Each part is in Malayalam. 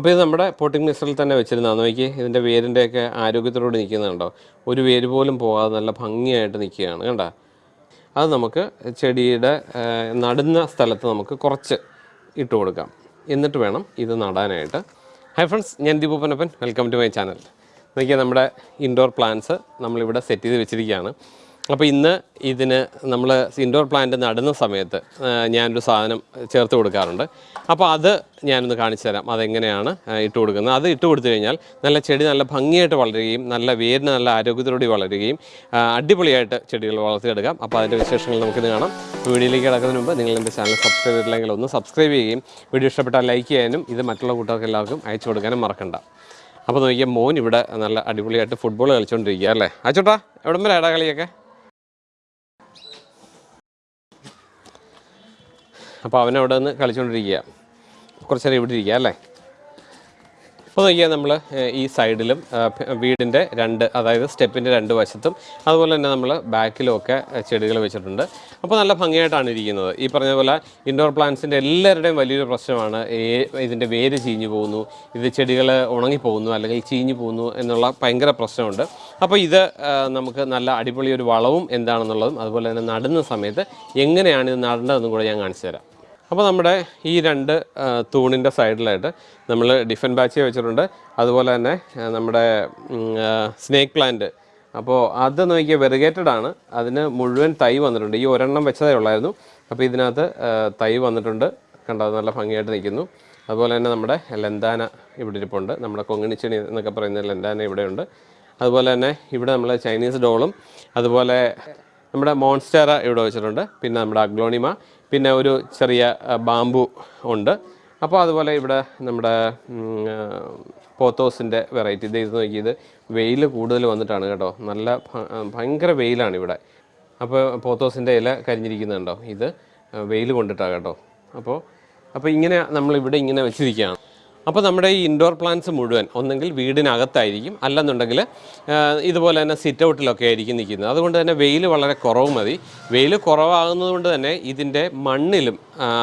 അപ്പോൾ ഇത് നമ്മുടെ പോട്ടിംഗ് മിക്സറിൽ തന്നെ വെച്ചിരുന്നതാണ് നോക്കി ഇതിന്റെ വേരിന്റെയൊക്കെ ആരോഗ്യത്തോടെ നിൽക്കുന്നുണ്ടോ ഒരു വേര് പോലും പോകാതെ നല്ല ഭംഗിയായിട്ട് നിൽക്കുകയാണ് കണ്ട? അത് നമുക്ക് ചെടിയുടെ നടുന്ന സ്ഥലത്ത് നമുക്ക് കുറച്ച് ഇട്ട് കൊടുക്കാം. എന്നിട്ട് വേണം ഇത് നടാനായിട്ട്. ഹൈ ഫ്രണ്ട്സ് ഞാൻ ദീപൂപ്പനപ്പൻ വെൽക്കം ടു മൈ ചാനൽ നോക്കിയാൽ നമ്മുടെ ഇൻഡോർ പ്ലാന്റ്സ് നമ്മളിവിടെ സെറ്റ് ചെയ്ത് വെച്ചിരിക്കുകയാണ്. അപ്പോൾ ഇന്ന് ഇതിന് നമ്മൾ ഇൻഡോർ പ്ലാന്റ് നടുന്ന സമയത്ത് ഞാനൊരു സാധനം ചേർത്ത് കൊടുക്കാറുണ്ട്. അപ്പോൾ അത് ഞാനൊന്ന് കാണിച്ചു തരാം. അതെങ്ങനെയാണ് ഇട്ട് കൊടുക്കുന്നത്. അത് ഇട്ട് കൊടുത്തു കഴിഞ്ഞാൽ നല്ല ചെടി നല്ല ഭംഗിയായിട്ട് വളരുകയും നല്ല വേരിന് നല്ല ആരോഗ്യത്തോടെ വളരുകയും അടിപൊളിയായിട്ട് ചെടികൾ വളർത്തിയെടുക്കാം. അപ്പോൾ അതിന്റെ വിശേഷങ്ങൾ നമുക്കിന്ന് കാണാം. വീഡിയോയിലേക്ക് കിടക്കുന്നതിന് മുമ്പ് നിങ്ങൾ എന്റെ ചാനൽ സബ്സ്ക്രൈബ് ചെയ്തില്ലെങ്കിൽ ഒന്ന് സബ്സ്ക്രൈബ് ചെയ്യുകയും വീഡിയോ ഇഷ്ടപ്പെട്ടാൽ ലൈക്ക് ചെയ്യാനും ഇത് മറ്റുള്ള കൂട്ടുകാർക്ക് എല്ലാവർക്കും അയച്ചു കൊടുക്കാനും മറക്കണ്ട. അപ്പോൾ നോക്കിയാൽ മോൻ ഇവിടെ നല്ല അടിപൊളിയായിട്ട് ഫുട്ബോൾ കളിച്ചുകൊണ്ടിരിക്കുക അല്ലേ? അച്ചോട്ടാ എവിടെ വരെ ആടാ കളിയൊക്കെ? അപ്പോൾ അവനവിടെ നിന്ന് കളിച്ചുകൊണ്ടിരിക്കുക കുറച്ച് നേരം ഇവിടെ ഇരിക്കുക അല്ലേ? അപ്പോൾ നോക്കിയാൽ നമ്മൾ ഈ സൈഡിലും വീടിന്റെ രണ്ട് അതായത് സ്റ്റെപ്പിന്റെ രണ്ട് വശത്തും അതുപോലെ തന്നെ നമ്മൾ ബാക്കിലുമൊക്കെ ചെടികൾ വെച്ചിട്ടുണ്ട്. അപ്പോൾ നല്ല ഭംഗിയായിട്ടാണ് ഇരിക്കുന്നത്. ഈ പറഞ്ഞ പോലെ ഇൻഡോർ പ്ലാന്റ്സിന്റെ എല്ലാവരുടെയും വലിയൊരു പ്രശ്നമാണ് ഇതിന്റെ വേര് ചീഞ്ഞു പോകുന്നു ഇത് ചെടികൾ ഉണങ്ങിപ്പോകുന്നു അല്ലെങ്കിൽ ചീഞ്ഞു പോകുന്നു എന്നുള്ള ഭയങ്കര പ്രശ്നമുണ്ട്. അപ്പോൾ ഇത് നമുക്ക് നല്ല അടിപൊളി ഒരു വളവും എന്താണെന്നുള്ളതും അതുപോലെ തന്നെ നടുന്ന സമയത്ത് എങ്ങനെയാണ് ഇത് നടേണ്ടതെന്നും കൂടെ ഞാൻ കാണിച്ചു തരാം. അപ്പോൾ നമ്മുടെ ഈ രണ്ട് തൂണിന്റെ സൈഡിലായിട്ട് നമ്മൾ ഡിഫൻ ബാച്ച് വെച്ചിട്ടുണ്ട്. അതുപോലെ തന്നെ നമ്മുടെ സ്നേക്ക് പ്ലാന്റ്. അപ്പോൾ അത് നോക്കിയാൽ വെറുഗേറ്റഡ് ആണ്. അതിന് മുഴുവൻ തൈ വന്നിട്ടുണ്ട്. ഈ ഒരെണ്ണം വെച്ചതേ ഉള്ളായിരുന്നു. അപ്പോൾ ഇതിനകത്ത് തൈ വന്നിട്ടുണ്ട്. കണ്ടത് നല്ല ഭംഗിയായിട്ട് നിൽക്കുന്നു. അതുപോലെ തന്നെ നമ്മുടെ ലെന്താന ഇവിടെ ഇരിപ്പുണ്ട്. നമ്മുടെ കൊങ്ങിണിച്ചെണി എന്നൊക്കെ പറയുന്ന ലെന്താന ഇവിടെയുണ്ട് അതുപോലെ തന്നെ ഇവിടെ നമ്മൾ ചൈനീസ് ഡോളും. അതുപോലെ നമ്മുടെ മോൺസ്റ്റേറ ഇവിടെ വെച്ചിട്ടുണ്ട്. പിന്നെ നമ്മുടെ അഗ്ലോണിമ. പിന്നെ ഒരു ചെറിയ ബാമ്പു ഉണ്ട്. അപ്പോൾ അതുപോലെ ഇവിടെ നമ്മുടെ പോത്തോസിന്റെ വെറൈറ്റി. ഇത് ഇത് നോക്കിയത് വെയിൽ കൂടുതൽ വന്നിട്ടാണ് കേട്ടോ. നല്ല ഭയങ്കര വെയിലാണ് ഇവിടെ. അപ്പോൾ പോത്തോസിന്റെ ഇല കരിഞ്ഞിരിക്കുന്നുണ്ടോ? ഇത് വെയിൽ കൊണ്ടിട്ടാണ് കേട്ടോ. അപ്പോൾ അപ്പോൾ ഇങ്ങനെ നമ്മളിവിടെ ഇങ്ങനെ വെച്ചിരിക്കുകയാണ്. അപ്പോൾ നമ്മുടെ ഈ ഇൻഡോർ പ്ലാന്റ്സ് മുഴുവൻ ഒന്നെങ്കിൽ വീടിനകത്തായിരിക്കും. അല്ലെന്നുണ്ടെങ്കിൽ ഇതുപോലെ തന്നെ സിറ്റ് ഔട്ടിലൊക്കെ ആയിരിക്കും നിൽക്കുന്നത്. അതുകൊണ്ട് തന്നെ വെയിൽ വളരെ കുറവ് മതി. വെയിൽ കുറവാകുന്നതുകൊണ്ട് തന്നെ ഇതിന്റെ മണ്ണിലും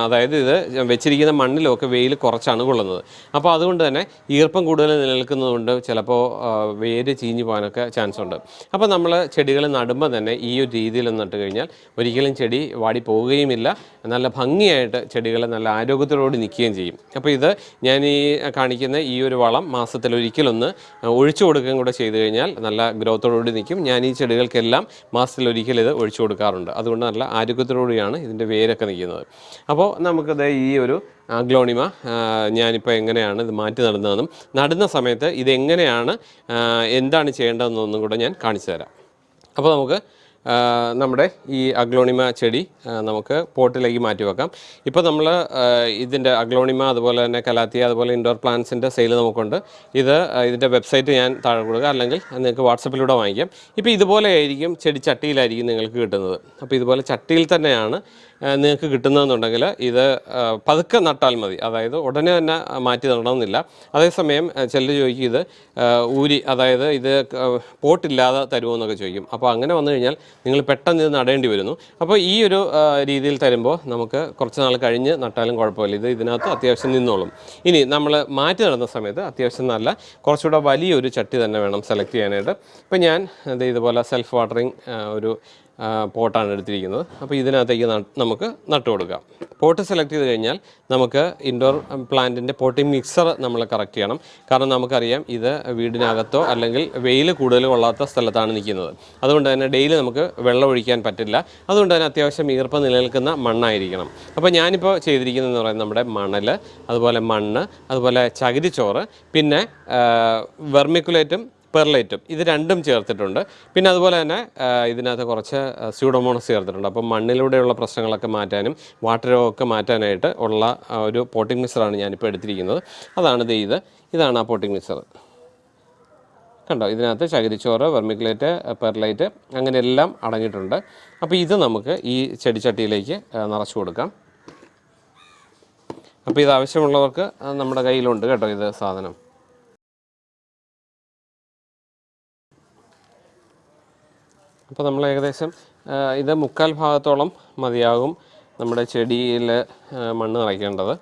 അതായത് ഇത് വെച്ചിരിക്കുന്ന മണ്ണിലുമൊക്കെ വെയിൽ കുറച്ചാണ് കൊള്ളുന്നത്. അപ്പോൾ അതുകൊണ്ട് തന്നെ ഈർപ്പം കൂടുതൽ നിലനിൽക്കുന്നതുകൊണ്ട് ചിലപ്പോൾ വേര് ചീഞ്ഞു പോകാനൊക്കെ ചാൻസ് ഉണ്ട്. അപ്പോൾ നമ്മൾ ചെടികൾ നടുമ്പോൾ തന്നെ ഈ ഒരു രീതിയിൽ നട്ട് കഴിഞ്ഞാൽ ഒരിക്കലും ചെടി വാടി പോവുകയുമില്ല. നല്ല ഭംഗിയായിട്ട് ചെടികൾ നല്ല ആരോഗ്യത്തോടുകൂടി നിൽക്കുകയും ചെയ്യും. അപ്പോൾ ഇത് ഞാൻ ഈ കാണിക്കുന്ന ഈ ഒരു വളം മാസത്തിൽ ഒരിക്കലൊന്ന് ഒഴിച്ചു കൊടുക്കുകയും കൂടെ ചെയ്തു കഴിഞ്ഞാൽ നല്ല ഗ്രോത്തോടുകൂടി നിൽക്കും. ഞാൻ ഈ ചെടികൾക്കെല്ലാം മാസത്തിൽ ഒരിക്കൽ ഇത് ഒഴിച്ചു കൊടുക്കാറുണ്ട്. അതുകൊണ്ട് നല്ല ആരോഗ്യത്തോടുകൂടിയാണ് ഇതിന്റെ വേരൊക്കെ നിൽക്കുന്നത്. അപ്പോൾ നമുക്കത് ഈ ഒരു ഗ്ലോണിമ ഞാനിപ്പോൾ എങ്ങനെയാണ് ഇത് മാറ്റി നടുന്നതെന്നും നടുന്ന സമയത്ത് ഇതെങ്ങനെയാണ് എന്താണ് ചെയ്യേണ്ടതെന്നൊന്നും കൂടെ ഞാൻ കാണിച്ചു തരാം. അപ്പോൾ നമുക്ക് നമ്മുടെ ഈ അഗ്ലോണിമ ചെടി നമുക്ക് പോട്ടിലേക്ക് മാറ്റി വെക്കാം. ഇപ്പോൾ നമ്മൾ ഇതിന്റെ അഗ്ലോണിമ അതുപോലെ തന്നെ കലാത്തിയ അതുപോലെ ഇൻഡോർ പ്ലാന്റ്സിന്റെ സെയിൽ നമുക്കുണ്ട്. ഇത് ഇതിന്റെ വെബ്സൈറ്റ് ഞാൻ താഴെ കൊടുക്കുക അല്ലെങ്കിൽ നിങ്ങൾക്ക് വാട്സപ്പിലൂടെ വാങ്ങിക്കാം. ഇപ്പോൾ ഇതുപോലെ ആയിരിക്കും ചെടി ചട്ടിയിലായിരിക്കും നിങ്ങൾക്ക് കിട്ടുന്നത്. അപ്പോൾ ഇതുപോലെ ചട്ടിയിൽ തന്നെയാണ് നിങ്ങൾക്ക് കിട്ടുന്നതെന്നുണ്ടെങ്കിൽ ഇത് പതുക്കെ നട്ടാൽ മതി. അതായത് ഉടനെ തന്നെ മാറ്റി നടണമെന്നില്ല. അതേസമയം ചിലർ ചോദിക്കും ഇത് ഊരി അതായത് ഇത് പോട്ടില്ലാതെ തരുമോ എന്നൊക്കെ ചോദിക്കും. അപ്പോൾ അങ്ങനെ വന്നു കഴിഞ്ഞാൽ നിങ്ങൾ പെട്ടെന്ന് ഇത് നടേണ്ടി വരുന്നു. അപ്പോൾ ഈ ഒരു രീതിയിൽ തരുമ്പോൾ നമുക്ക് കുറച്ച് നാൾ കഴിഞ്ഞ് നട്ടാലും കുഴപ്പമില്ല. ഇത് ഇതിനകത്ത് അത്യാവശ്യം നിന്നോളും. ഇനി നമ്മൾ മാറ്റി നടന്ന സമയത്ത് അത്യാവശ്യം നല്ല കുറച്ചുകൂടെ വലിയൊരു ചട്ടി തന്നെ വേണം സെലക്ട് ചെയ്യാനായിട്ട്. ഇപ്പോൾ ഞാൻ ഇതേ ഇതുപോലെ സെൽഫ് വാട്ടറിങ് ഒരു പോട്ടാണ് എടുത്തിരിക്കുന്നത്. അപ്പോൾ ഇതിനകത്തേക്ക് നമുക്ക് നട്ടു കൊടുക്കാം. പോട്ട് സെലക്ട് ചെയ്ത് കഴിഞ്ഞാൽ നമുക്ക് ഇൻഡോർ പ്ലാന്റിന്റെ പോട്ടിംഗ് മിക്സർ നമ്മൾ കറക്റ്റ് ചെയ്യണം. കാരണം നമുക്കറിയാം ഇത് വീടിനകത്തോ അല്ലെങ്കിൽ വെയിൽ കൂടുതൽ കൊള്ളാത്ത സ്ഥലത്താണ് നിൽക്കുന്നത്. അതുകൊണ്ട് തന്നെ ഡെയിലി നമുക്ക് വെള്ളം ഒഴിക്കാൻ പറ്റില്ല. അതുകൊണ്ട് തന്നെ അത്യാവശ്യം ഈർപ്പം നിലനിൽക്കുന്ന മണ്ണായിരിക്കണം. അപ്പോൾ ഞാനിപ്പോൾ ചെയ്തിരിക്കുന്നതെന്ന് പറയുന്നത് നമ്മുടെ മണൽ അതുപോലെ മണ്ണ് അതുപോലെ ചകിരിച്ചോറ് പിന്നെ വെർമിക്കുലേറ്റും പെർലൈറ്റും. ഇത് രണ്ടും ചേർത്തിട്ടുണ്ട്. പിന്നെ അതുപോലെ തന്നെ ഇതിനകത്ത് കുറച്ച് സ്യൂഡോമോണസ് ചേർത്തിട്ടുണ്ട്. അപ്പം മണ്ണിലൂടെയുള്ള പ്രശ്നങ്ങളൊക്കെ മാറ്റാനും വാട്ടർ രോഗമൊക്കെ മാറ്റാനായിട്ട് ഉള്ള ഒരു പോട്ടിംഗ് മിക്സറാണ് ഞാനിപ്പോൾ എടുത്തിരിക്കുന്നത്. അതാണ് ഇത് ഇത്. ഇതാണ് ആ പോട്ടിംഗ് മിക്സർ കണ്ടോ? ഇതിനകത്ത് ചകിരിച്ചോറ് വെർമിക്കുലേറ്റ് പെർലൈറ്റ് അങ്ങനെ എല്ലാം അടങ്ങിയിട്ടുണ്ട്. അപ്പോൾ ഇത് നമുക്ക് ഈ ചെടിച്ചട്ടിയിലേക്ക് നിറച്ചു കൊടുക്കാം. അപ്പോൾ ഇത് ആവശ്യമുള്ളവർക്ക് നമ്മുടെ കയ്യിലുണ്ട് കേട്ടോ ഇത് സാധനം. അപ്പോൾ നമ്മൾ ഏകദേശം ഇത് മുക്കാൽ ഭാഗത്തോളം മതിയാകും നമ്മുടെ ചെടിയിൽ മണ്ണ് നിറയ്ക്കേണ്ടത്.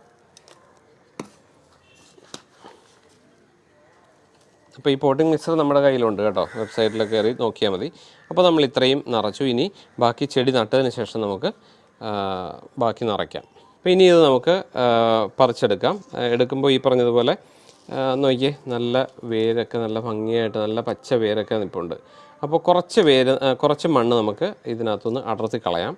അപ്പോൾ ഈ പോട്ടിംഗ് മിക്സർ നമ്മുടെ കയ്യിലുണ്ട് കേട്ടോ. വെബ്സൈറ്റിൽ കയറി നോക്കിയാൽ മതി. അപ്പോൾ നമ്മൾ ഇത്രയും നിറച്ചു. ഇനി ബാക്കി ചെടി നട്ടതിന് ശേഷം നമുക്ക് ബാക്കി നിറയ്ക്കാം. അപ്പോൾ ഇനി ഇത് നമുക്ക് പറിച്ചെടുക്കാം. എടുക്കുമ്പോൾ ഈ പറഞ്ഞതുപോലെ നോക്കിയേ നല്ല വേരൊക്കെ നല്ല ഭംഗിയായിട്ട് നല്ല പച്ച വേരൊക്കെ നിൽപ്പുണ്ട് അപ്പോൾ കുറച്ച് വേര് കുറച്ച് മണ്ണ് നമുക്ക് ഇതിനകത്തുനിന്ന് അടർത്തി കളയാം.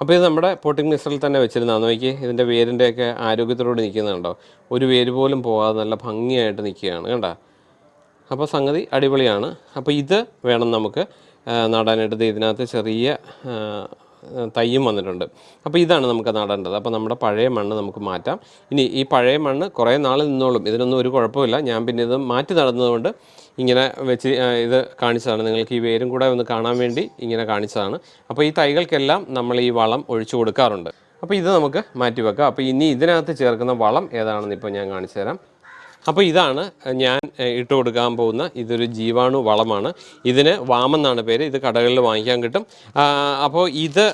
അപ്പോൾ ഇത് നമ്മുടെ പോട്ടിംഗ് മിക്സറിൽ തന്നെ വെച്ചിരുന്നതാണ് നോക്കി ഇതിന്റെ വേരിന്റെയൊക്കെ ആരോഗ്യത്തോടെ നിൽക്കുന്നുണ്ടോ ഒരു വേര് പോലും പോകാതെ നല്ല ഭംഗിയായിട്ട് നിൽക്കുകയാണ് കണ്ടോ? അപ്പോൾ സംഗതി അടിപൊളിയാണ്. അപ്പോൾ ഇത് വേണം നമുക്ക് നടാനായിട്ട്. ഇതിനകത്ത് ചെറിയ തയ്യും വന്നിട്ടുണ്ട്. അപ്പോൾ ഇതാണ് നമുക്ക് നടേണ്ടത് അപ്പോൾ നമ്മുടെ പഴയ മണ്ണ് നമുക്ക് മാറ്റാം. ഇനി ഈ പഴയ മണ്ണ് കുറേ നാൾ നിന്നോളും. ഇതിനൊന്നും ഒരു കുഴപ്പമില്ല. ഞാൻ പിന്നെ ഇത് മാറ്റി നടന്നതുകൊണ്ട് ഇങ്ങനെ വെച്ച് ഇത് കാണിച്ചതാണ്. നിങ്ങൾക്ക് ഈ വേരും കൂടെ ഒന്ന് കാണാൻ വേണ്ടി ഇങ്ങനെ കാണിച്ചതാണ്. അപ്പോൾ ഈ തൈകൾക്കെല്ലാം നമ്മൾ ഈ വളം ഒഴിച്ചു കൊടുക്കാറുണ്ട്. അപ്പോൾ ഇത് നമുക്ക് മാറ്റി വെക്കാം. അപ്പോൾ ഇനി ഇതിനകത്ത് ചേർക്കുന്ന വളം ഏതാണെന്ന് ഇപ്പോൾ ഞാൻ കാണിച്ചു തരാം അപ്പോൾ ഇതാണ് ഞാൻ ഇട്ട് കൊടുക്കാൻ പോകുന്ന ഇതൊരു ജീവാണു വളമാണ്. ഇതിന് വാമെന്നാണ് പേര്. ഇത് കടകളിൽ വാങ്ങിക്കാൻ കിട്ടും. അപ്പോൾ ഇത്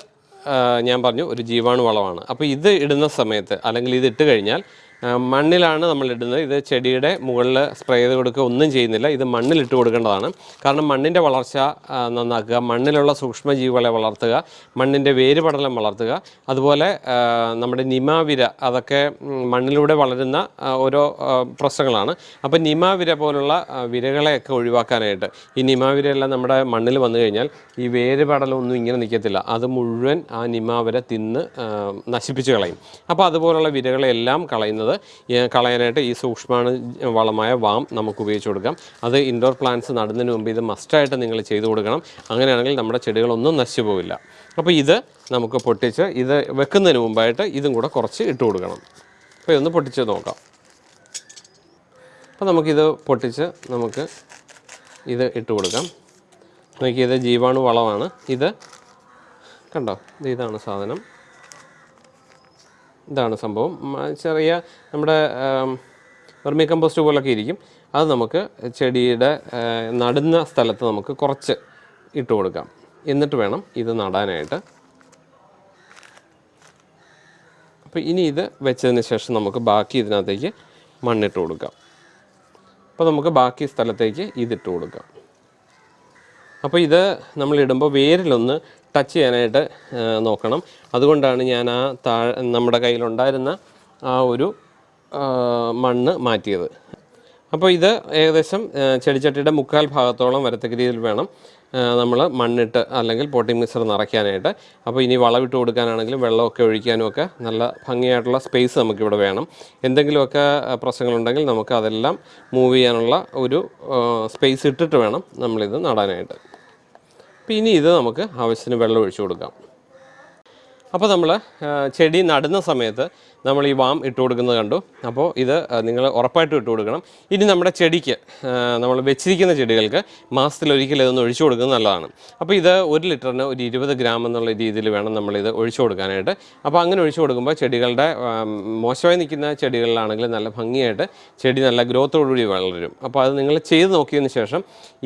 ഞാൻ പറഞ്ഞു ഒരു ജീവാണു വളമാണ്. അപ്പോൾ ഇത് ഇടുന്ന സമയത്ത് അല്ലെങ്കിൽ ഇത് ഇട്ട് കഴിഞ്ഞാൽ മണ്ണിലാണ് നമ്മൾ ഇടുന്നത്. ഇത് ചെടിയുടെ മുകളിൽ സ്പ്രേ ചെയ്ത് കൊടുക്കുക. ഒന്നും ചെയ്യുന്നില്ല. ഇത് മണ്ണിലിട്ട് കൊടുക്കേണ്ടതാണ്. കാരണം മണ്ണിന്റെ വളർച്ച നന്നാക്കുക മണ്ണിലുള്ള സൂക്ഷ്മജീവികളെ വളർത്തുക മണ്ണിന്റെ വേര് പടലം വളർത്തുക അതുപോലെ നമ്മുടെ നിമാവിര അതൊക്കെ മണ്ണിലൂടെ വളരുന്ന ഓരോ പ്രശ്നങ്ങളാണ്. അപ്പോൾ നിമാവിര പോലുള്ള വിരകളെയൊക്കെ ഒഴിവാക്കാനായിട്ട് ഈ നിമാവിരയെല്ലാം നമ്മുടെ മണ്ണിൽ വന്നു കഴിഞ്ഞാൽ ഈ വേര് പടലം ഒന്നും ഇങ്ങനെ നിൽക്കത്തില്ല അത് മുഴുവൻ ആ നിമാവിര തിന്ന് നശിപ്പിച്ച് കളയും. അപ്പോൾ അതുപോലുള്ള വിരകളെല്ലാം കളയുന്നത് ഈ കളയാനായിട്ട് ഈ സൂക്ഷ്മാണു വളമായ വാം നമുക്ക് ഉപയോഗിച്ച് കൊടുക്കാം. അത് ഇൻഡോർ പ്ലാന്റ്സ് നടുന്നതിന് മുമ്പ് ഇത് മസ്റ്റായിട്ട് നിങ്ങൾ ചെയ്തു കൊടുക്കണം. അങ്ങനെയാണെങ്കിൽ നമ്മുടെ ചെടികളൊന്നും നശിച്ചു പോവില്ല. അപ്പോൾ ഇത് നമുക്ക് പൊട്ടിച്ച് ഇത് വെക്കുന്നതിന് മുമ്പായിട്ട് ഇതും കൂടെ കുറച്ച് ഇട്ട് കൊടുക്കണം. അപ്പോൾ ഇതൊന്ന് പൊട്ടിച്ച് നോക്കാം. അപ്പോൾ നമുക്കിത് പൊട്ടിച്ച് നമുക്ക് ഇത് ഇട്ട് കൊടുക്കാം. നോക്കിയത് ജീവാണു വളമാണ്. ഇത് കണ്ടോ? ഇതാണ് സാധനം. ഇതാണ് സംഭവം. ചെറിയ നമ്മുടെ വെർമി കമ്പോസ്റ്റ് പോലൊക്കെ ഇരിക്കും. അത് നമുക്ക് ചെടിയുടെ നടുന്ന സ്ഥലത്ത് നമുക്ക് കുറച്ച് ഇട്ട് കൊടുക്കാം. എന്നിട്ട് വേണം ഇത് നടാനായിട്ട്. അപ്പോൾ ഇനി ഇത് വെച്ചതിന് ശേഷം നമുക്ക് ബാക്കി ഇതിനകത്തേക്ക് മണ്ണിട്ട് കൊടുക്കാം. അപ്പോൾ നമുക്ക് ബാക്കി സ്ഥലത്തേക്ക് ഇതിട്ട് കൊടുക്കാം. അപ്പോൾ ഇത് നമ്മൾ ഇടുമ്പോൾ വേരിലൊന്ന് ടച്ച് ചെയ്യാനായിട്ട് നോക്കണം. അതുകൊണ്ടാണ് ഞാൻ ആ താ നമ്മുടെ കയ്യിലുണ്ടായിരുന്ന ആ ഒരു മണ്ണ് മാറ്റിയത്. അപ്പോൾ ഇത് ഏകദേശം ചെടിച്ചട്ടിയുടെ മുക്കാൽ ഭാഗത്തോളം വരത്തക്ക രീതിയിൽ വേണം നമ്മൾ മണ്ണിട്ട് അല്ലെങ്കിൽ പോട്ടിംഗ് മിക്സർ നിറയ്ക്കാനായിട്ട്. അപ്പോൾ ഇനി വളമിട്ട് കൊടുക്കാനാണെങ്കിലും വെള്ളമൊക്കെ ഒഴിക്കാനും ഒക്കെ നല്ല ഭംഗിയായിട്ടുള്ള സ്പേസ് നമുക്കിവിടെ വേണം. എന്തെങ്കിലുമൊക്കെ പ്രശ്നങ്ങളുണ്ടെങ്കിൽ നമുക്ക് അതെല്ലാം മൂവ് ചെയ്യാനുള്ള ഒരു സ്പേസ് ഇട്ടിട്ട് വേണം നമ്മളിത് നടാനായിട്ട്. അപ്പോൾ ഇനി ഇത് നമുക്ക് ആവശ്യത്തിന് വെള്ളം ഒഴിച്ചു കൊടുക്കാം. അപ്പോൾ നമ്മൾ ചെടി നടുന്ന സമയത്ത് നമ്മൾ ഈ വാം ഇട്ട് കൊടുക്കുന്നത് കണ്ടു. അപ്പോൾ ഇത് നിങ്ങൾ ഉറപ്പായിട്ടും ഇട്ട് കൊടുക്കണം. ഇനി നമ്മുടെ ചെടിക്ക് നമ്മൾ വെച്ചിരിക്കുന്ന ചെടികൾക്ക് മാസത്തിൽ ഒരിക്കലും ഇതൊന്ന് ഒഴിച്ചു കൊടുക്കുന്നത് നല്ലതാണ്. അപ്പോൾ ഇത് ഒരു ലിറ്ററിന് ഒരു ഇരുപത് ഗ്രാം എന്നുള്ള രീതിയിൽ വേണം നമ്മളിത് ഒഴിച്ചു കൊടുക്കാനായിട്ട്. അപ്പോൾ അങ്ങനെ ഒഴിച്ചു കൊടുക്കുമ്പോൾ ചെടികളുടെ മോശമായി നിൽക്കുന്ന ചെടികളിലാണെങ്കിൽ നല്ല ഭംഗിയായിട്ട് ചെടി നല്ല ഗ്രോത്തോടുകൂടി വളരും. അപ്പോൾ അത് നിങ്ങൾ ചെയ്ത് നോക്കിയതിന് ശേഷം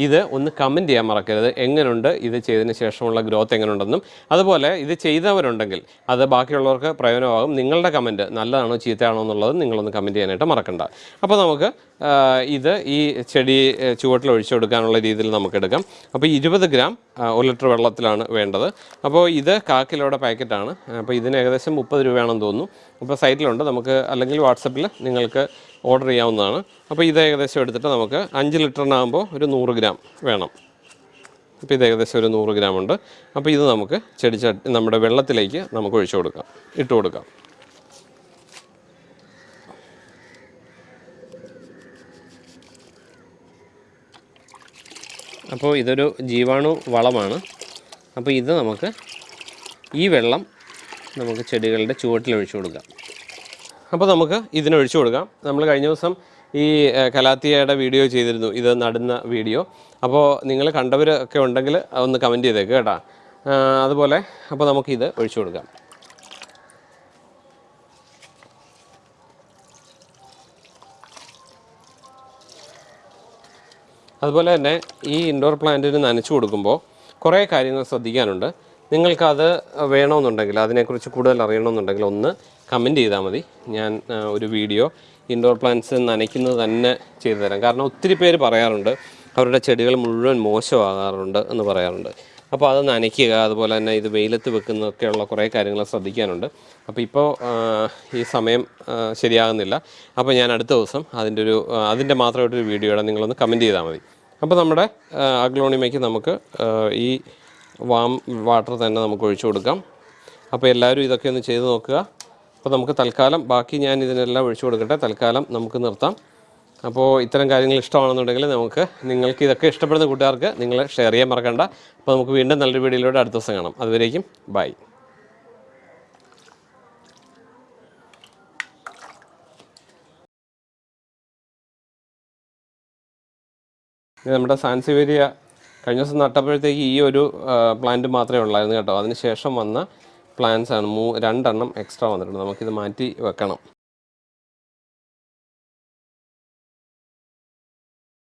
ഇത് ഒന്ന് കമന്റ് ചെയ്യാൻ മറക്കരുത്. എങ്ങനെയുണ്ട് ഇത് ചെയ്തതിന് ശേഷമുള്ള ഗ്രോത്ത് എങ്ങനെയുണ്ടെന്നും അതുപോലെ ഇത് ചെയ്തവരുണ്ടെങ്കിൽ അത് ബാക്കിയുള്ളവർക്ക് പ്രയോജനമാകും. നിങ്ങളുടെ കമന്റ് നല്ലതാണോ ചീത്തയാണോ എന്നുള്ളത് നിങ്ങളൊന്ന് കമന്റ് ചെയ്യാനായിട്ട് മറക്കണ്ട. അപ്പോൾ നമുക്ക് ഇത് ഈ ചെടി ചുവട്ടിൽ ഒഴിച്ചു കൊടുക്കാനുള്ള രീതിയിൽ നമുക്ക് എടുക്കാം. അപ്പോൾ ഇരുപത് ഗ്രാം ഒരു ലിറ്റർ വെള്ളത്തിലാണ് വേണ്ടത്. അപ്പോൾ ഇത് കാക്കിലോടെ പാക്കറ്റാണ് അപ്പോൾ ഇതിന് ഏകദേശം മുപ്പത് രൂപയാണെന്ന് തോന്നുന്നു. അപ്പോൾ സൈറ്റിലുണ്ട് നമുക്ക് അല്ലെങ്കിൽ വാട്സപ്പിൽ നിങ്ങൾക്ക് ഓർഡർ ചെയ്യാവുന്നതാണ്. അപ്പോൾ ഇത് ഏകദേശം എടുത്തിട്ട് നമുക്ക് അഞ്ച് ലിറ്ററിനാകുമ്പോൾ ഒരു നൂറ് ഗ്രാം വേണം. അപ്പോൾ ഇത് ഏകദേശം ഒരു നൂറ് ഗ്രാം ഉണ്ട് അപ്പോൾ ഇത് നമുക്ക് ചെടി നമ്മുടെ വെള്ളത്തിലേക്ക് നമുക്ക് ഒഴിച്ചു കൊടുക്കാം. ഇട്ട് കൊടുക്കാം. അപ്പോൾ ഇതൊരു ജീവാണു വളമാണ്. അപ്പോൾ ഇത് നമുക്ക് ഈ വെള്ളം നമുക്ക് ചെടികളുടെ ചുവട്ടിൽ ഒഴിച്ചു കൊടുക്കാം. അപ്പോൾ നമുക്ക് ഇതിനൊഴിച്ചു കൊടുക്കാം. നമ്മൾ കഴിഞ്ഞ ദിവസം ഈ കലാത്തിയയുടെ വീഡിയോ ചെയ്തിരുന്നു. ഇത് നടുന്ന വീഡിയോ. അപ്പോൾ നിങ്ങൾ കണ്ടവരൊക്കെ ഉണ്ടെങ്കിൽ ഒന്ന് കമന്റ് ചെയ്തേക്ക് കേട്ടോ. അതുപോലെ അപ്പോൾ നമുക്കിത് ഒഴിച്ചു കൊടുക്കാം. അതുപോലെ തന്നെ ഈ ഇൻഡോർ പ്ലാന്റിന് നനച്ചു കൊടുക്കുമ്പോൾ കുറേ കാര്യങ്ങൾ ശ്രദ്ധിക്കാനുണ്ട്. നിങ്ങൾക്കത് വേണമെന്നുണ്ടെങ്കിൽ അതിനെക്കുറിച്ച് കൂടുതൽ അറിയണമെന്നുണ്ടെങ്കിൽ ഒന്ന് കമന്റ് ചെയ്താൽ മതി. ഞാൻ ഒരു വീഡിയോ ഇൻഡോർ പ്ലാന്റ്സ് നനയ്ക്കുന്നത് തന്നെ ചെയ്തു തരാം. കാരണം ഒത്തിരി പേര് പറയാറുണ്ട് അവരുടെ ചെടികൾ മുഴുവൻ മോശമാകാറുണ്ട് എന്ന് പറയാറുണ്ട്. അപ്പോൾ അത് നനയ്ക്കുക അതുപോലെ തന്നെ ഇത് വെയിലത്ത് വെക്കുന്നതൊക്കെയുള്ള കുറേ കാര്യങ്ങൾ ശ്രദ്ധിക്കാനുണ്ട്. അപ്പോൾ ഇപ്പോൾ ഈ സമയം ശരിയാകുന്നില്ല. അപ്പോൾ ഞാൻ അടുത്ത ദിവസം അതിന്റെ ഒരു അതിന്റെ മാത്രമായിട്ടൊരു വീഡിയോയുടെ നിങ്ങളൊന്ന് കമന്റ് ചെയ്താൽ മതി. അപ്പോൾ നമ്മുടെ അഗ്ലോണിമയ്ക്ക് നമുക്ക് ഈ വാം വാട്ടർ തന്നെ നമുക്ക് ഒഴിച്ചു കൊടുക്കാം. അപ്പോൾ എല്ലാവരും ഇതൊക്കെ ഒന്ന് ചെയ്ത് നോക്കുക. അപ്പോൾ നമുക്ക് തൽക്കാലം ബാക്കി ഞാൻ ഇതിനെല്ലാം ഒഴിച്ചു കൊടുക്കട്ടെ. തൽക്കാലം നമുക്ക് നിർത്താം. അപ്പോൾ ഇത്തരം കാര്യങ്ങൾ ഇഷ്ടമാണെന്നുണ്ടെങ്കിൽ നമുക്ക് നിങ്ങൾക്ക് ഇതൊക്കെ ഇഷ്ടപ്പെടുന്ന കൂട്ടുകാർക്ക് നിങ്ങൾ ഷെയർ ചെയ്യാൻ മറക്കണ്ട. അപ്പോൾ നമുക്ക് വീണ്ടും നല്ലൊരു വീഡിയോയിലൂടെ അടുത്ത ദിവസം കാണാം. അതുവരേക്കും ബൈ നമ്മുടെ സാൻസിവേരിയ കഴിഞ്ഞ ദിവസം നട്ടപ്പോഴത്തേക്ക് ഈ ഒരു പ്ലാന്റ് മാത്രമേ ഉള്ളായിരുന്നു കേട്ടോ. അതിന് ശേഷം വന്ന പ്ലാന്റ്സ് ആണ്. മൂ രണ്ടെണ്ണം എക്സ്ട്രാ വന്നിട്ടുണ്ട്. നമുക്കിത് മാറ്റി വെക്കണം.